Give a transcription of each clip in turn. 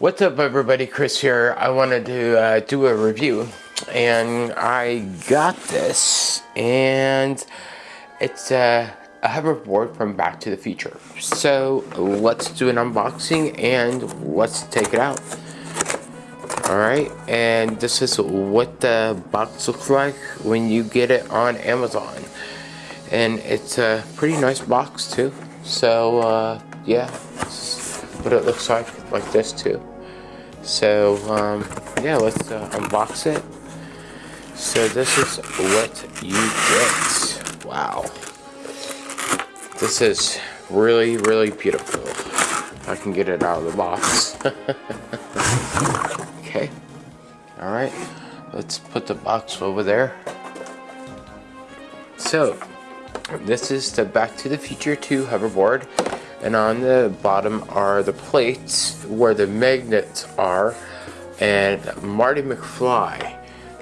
What's up everybody, Chris here. I wanted to uh, do a review and I got this and it's a, a hoverboard from Back to the Future. So let's do an unboxing and let's take it out. Alright, and this is what the box looks like when you get it on Amazon. And it's a pretty nice box too. So uh, yeah, what it looks like like this too. So um, yeah, let's uh, unbox it. So this is what you get. Wow. This is really, really beautiful. I can get it out of the box. okay. Alright. Let's put the box over there. So, this is the Back to the Future 2 hoverboard and on the bottom are the plates where the magnets are. And Marty McFly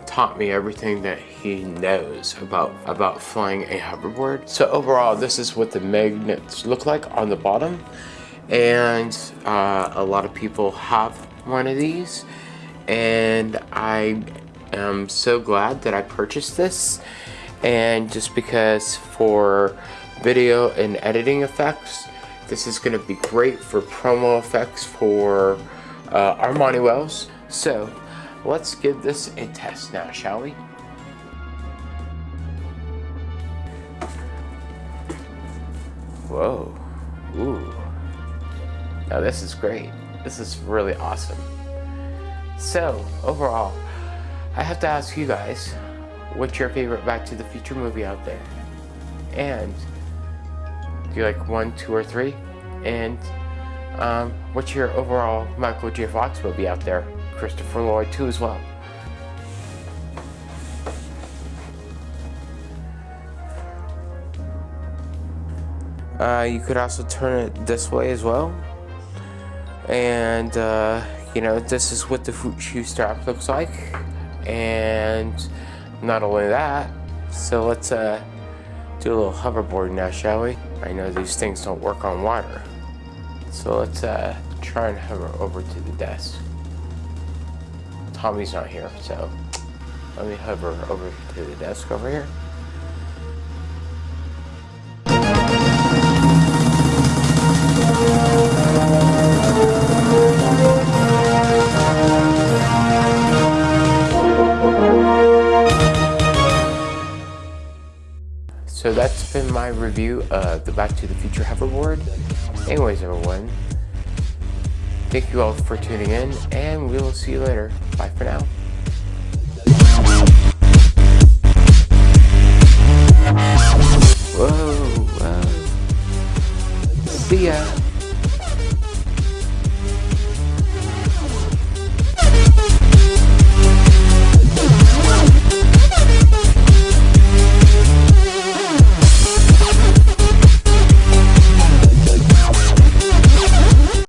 taught me everything that he knows about about flying a hoverboard. So overall this is what the magnets look like on the bottom. And uh, a lot of people have one of these. And I am so glad that I purchased this. And just because for video and editing effects this is going to be great for promo effects for uh, Armani Wells. So let's give this a test now, shall we? Whoa. Ooh. Now this is great. This is really awesome. So, overall, I have to ask you guys, what's your favorite Back to the Future movie out there? And like one, two, or three? And um, what's your overall Michael J. Fox movie out there? Christopher Lloyd too as well. Uh, you could also turn it this way as well. And, uh, you know, this is what the shoe strap looks like. And not only that, so let's uh, do a little hoverboard now, shall we? I know these things don't work on water. So let's uh, try and hover over to the desk. Tommy's not here, so let me hover over to the desk over here. So that's been my review of the Back to the Future hoverboard. Anyways, everyone, thank you all for tuning in, and we will see you later. Bye for now. Whoa, whoa. See ya.